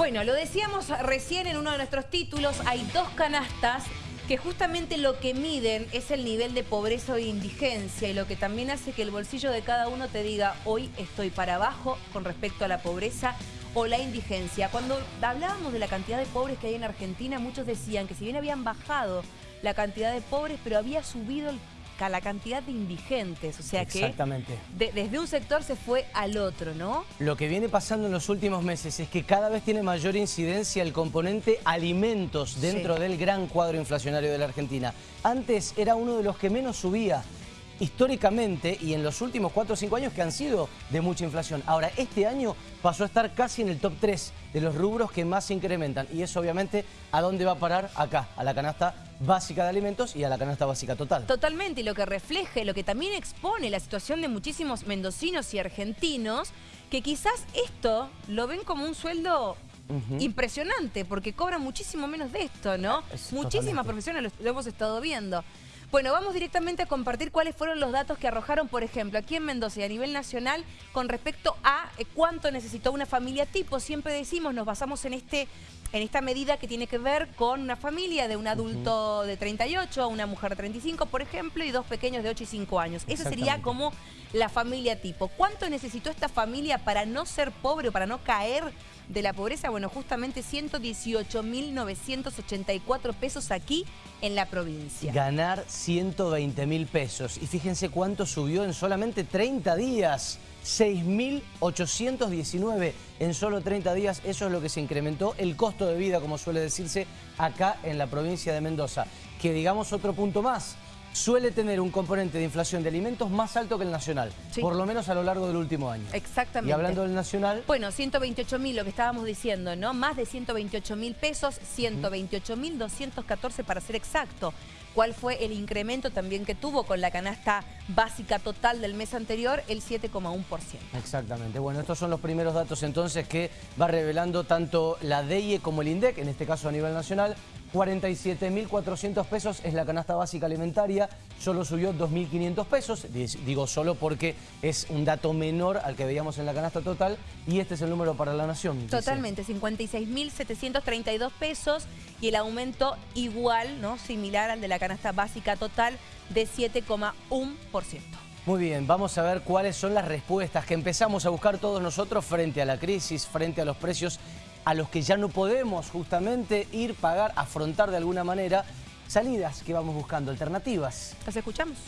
Bueno, lo decíamos recién en uno de nuestros títulos, hay dos canastas que justamente lo que miden es el nivel de pobreza o indigencia y lo que también hace que el bolsillo de cada uno te diga hoy estoy para abajo con respecto a la pobreza o la indigencia. Cuando hablábamos de la cantidad de pobres que hay en Argentina, muchos decían que si bien habían bajado la cantidad de pobres, pero había subido el la cantidad de indigentes, o sea que desde un sector se fue al otro, ¿no? Lo que viene pasando en los últimos meses es que cada vez tiene mayor incidencia el componente alimentos dentro del gran cuadro inflacionario de la Argentina. Antes era uno de los que menos subía históricamente y en los últimos 4 o 5 años que han sido de mucha inflación. Ahora, este año pasó a estar casi en el top 3 de los rubros que más se incrementan. Y eso obviamente, ¿a dónde va a parar? Acá, a la canasta básica de alimentos y a la canasta básica total. Totalmente, y lo que refleja, lo que también expone la situación de muchísimos mendocinos y argentinos, que quizás esto lo ven como un sueldo impresionante, porque cobran muchísimo menos de esto, ¿no? Muchísimas profesiones lo hemos estado viendo. Bueno, vamos directamente a compartir cuáles fueron los datos que arrojaron, por ejemplo, aquí en Mendoza y a nivel nacional con respecto a eh, cuánto necesitó una familia tipo. Siempre decimos, nos basamos en este en esta medida que tiene que ver con una familia de un adulto de 38, una mujer de 35, por ejemplo, y dos pequeños de 8 y 5 años. Esa sería como la familia tipo. ¿Cuánto necesitó esta familia para no ser pobre o para no caer de la pobreza? Bueno, justamente 118.984 pesos aquí en la provincia. Ganar 120 mil pesos. Y fíjense cuánto subió en solamente 30 días. 6.819 en solo 30 días. Eso es lo que se incrementó el costo de vida, como suele decirse, acá en la provincia de Mendoza. Que digamos otro punto más suele tener un componente de inflación de alimentos más alto que el nacional, por lo menos a lo largo del último año. Exactamente. Y hablando del nacional... Bueno, 128 mil, lo que estábamos diciendo, ¿no? Más de 128 mil pesos, 128 mil 214 para ser exacto. ¿Cuál fue el incremento también que tuvo con la canasta básica total del mes anterior? El 7,1%. Exactamente. Bueno, estos son los primeros datos entonces que va revelando tanto la DEIE como el INDEC, en este caso a nivel nacional, 47.400 pesos es la canasta básica alimentaria, solo subió 2.500 pesos, digo solo porque es un dato menor al que veíamos en la canasta total y este es el número para la nación. Totalmente, 56.732 pesos y el aumento igual, ¿no? similar al de la canasta básica total de 7,1%. Muy bien, vamos a ver cuáles son las respuestas que empezamos a buscar todos nosotros frente a la crisis, frente a los precios a los que ya no podemos justamente ir, pagar, afrontar de alguna manera salidas que vamos buscando, alternativas. Las escuchamos.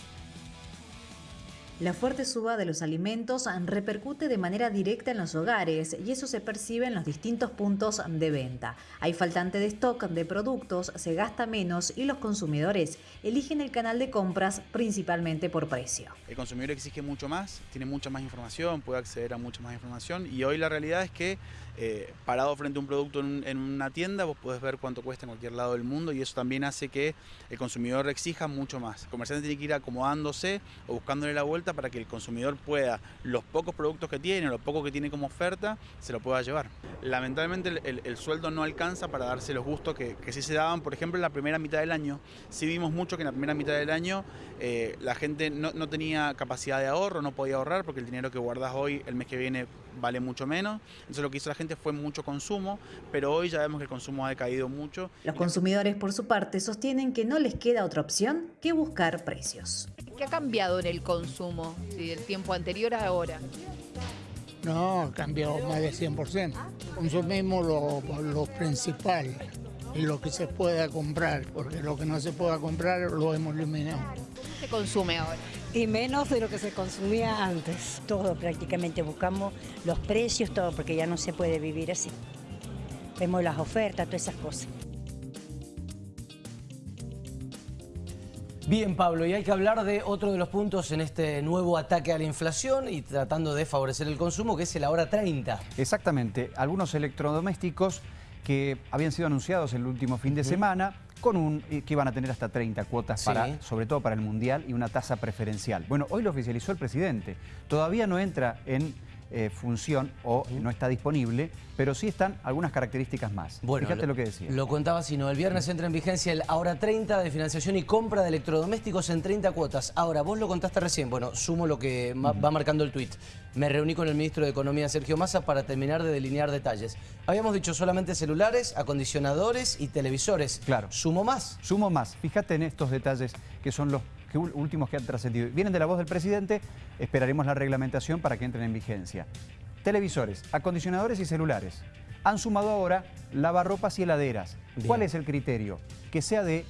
La fuerte suba de los alimentos repercute de manera directa en los hogares y eso se percibe en los distintos puntos de venta. Hay faltante de stock de productos, se gasta menos y los consumidores eligen el canal de compras principalmente por precio. El consumidor exige mucho más, tiene mucha más información, puede acceder a mucha más información y hoy la realidad es que eh, parado frente a un producto en, una tienda vos podés ver cuánto cuesta en cualquier lado del mundo y eso también hace que el consumidor exija mucho más. El comerciante tiene que ir acomodándose o buscándole la vuelta para que el consumidor pueda, los pocos productos que tiene, lo poco que tiene como oferta, se lo pueda llevar. Lamentablemente el, sueldo no alcanza para darse los gustos que, que, sí se daban, por ejemplo, en la primera mitad del año. Sí vimos mucho que en la primera mitad del año eh, la gente no, no, tenía capacidad de ahorro, no podía ahorrar porque el dinero que guardas hoy, el mes que viene, vale mucho menos. Entonces lo que hizo la gente fue mucho consumo, pero hoy ya vemos que el consumo ha decaído mucho. Los consumidores, por su parte, sostienen que no les queda otra opción que buscar precios. ¿Qué ha cambiado en el consumo del tiempo anterior a ahora? No, ha cambiado más de 100%. Consumimos lo, lo principal y lo que se pueda comprar, porque lo que no se pueda comprar lo hemos eliminado. ¿Qué consume ahora? Y menos de lo que se consumía antes. Todo prácticamente buscamos los precios, todo, porque ya no se puede vivir así. Vemos las ofertas, todas esas cosas. Bien, Pablo, y hay que hablar de otro de los puntos en este nuevo ataque a la inflación y tratando de favorecer el consumo, que es el ahora 30. Exactamente. Algunos electrodomésticos que habían sido anunciados el último fin de semana con un eh, que iban a tener hasta 30 cuotas, para, sobre todo para el Mundial, y una tasa preferencial. Bueno, hoy lo oficializó el presidente. Todavía no entra en eh, función o no está disponible, pero sí están algunas características más. Bueno, Fíjate lo, que decía. Lo contaba sino el viernes entra en vigencia el ahora 30 de financiación y compra de electrodomésticos en 30 cuotas. Ahora, vos lo contaste recién, bueno, sumo lo que va marcando el tuit. Me reuní con el ministro de Economía, Sergio Massa, para terminar de delinear detalles. Habíamos dicho solamente celulares, acondicionadores y televisores. Claro. ¿Sumo más? Sumo más. Fíjate en estos detalles que son los que últimos que han trascendido. Vienen de la voz del presidente, esperaremos la reglamentación para que entren en vigencia. Televisores, acondicionadores y celulares. Han sumado ahora lavarropas y heladeras. Bien. ¿Cuál es el criterio? Que sea de,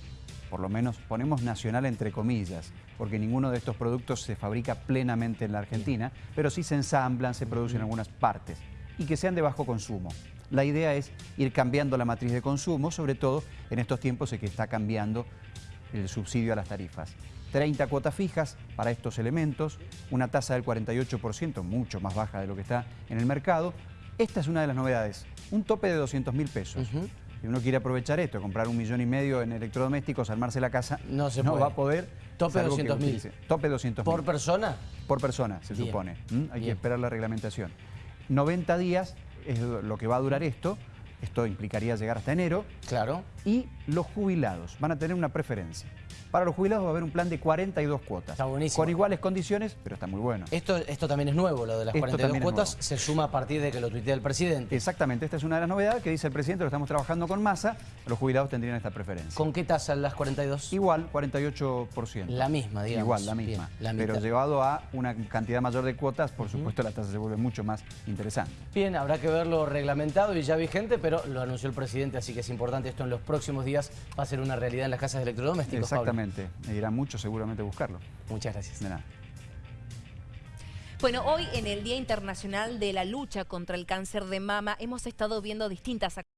por lo menos ponemos nacional entre comillas, porque ninguno de estos productos se fabrica plenamente en la Argentina, pero sí se ensamblan, se producen en algunas partes. Y que sean de bajo consumo. La idea es ir cambiando la matriz de consumo, sobre todo en estos tiempos en que está cambiando el subsidio a las tarifas. 30 cuotas fijas para estos elementos, una tasa del 48%, mucho más baja de lo que está en el mercado. Esta es una de las novedades, un tope de 200 mil pesos. Ujú. Si uno quiere aprovechar esto, comprar un millón y medio en electrodomésticos, armarse la casa, No se va a poder. Tope salvo que 200.000. utilice. Tope 200 ¿Por persona? por persona, se Bien, supone. ¿m? Hay que esperar la reglamentación. 90 días es lo que va a durar esto. Esto implicaría llegar hasta enero. Claro. Y los jubilados van a tener una preferencia. Para los jubilados va a haber un plan de 42 cuotas. Está buenísimo. Con iguales condiciones, pero está muy bueno. Esto, esto también es nuevo, lo de las Esto 42 también es cuotas se suma a partir de que lo tuitea el presidente. Exactamente, esta es una de las novedades que dice el presidente, lo estamos trabajando con masa, los jubilados tendrían esta preferencia. ¿Con qué tasa las 42? Igual, 48%. La misma, digamos. Igual, la Bien, misma. la pero llevado a una cantidad mayor de cuotas, por supuesto la tasa se vuelve mucho más interesante. Bien, habrá que verlo reglamentado y ya vigente, pero lo anunció el presidente, así que es importante esto en los próximos días va a ser una realidad en las casas de electrodomésticos. Pablo. Exactamente, me irá mucho seguramente buscarlo. Muchas gracias. De nada. Bueno, hoy en el Día Internacional de la Lucha contra el Cáncer de Mama hemos estado viendo distintas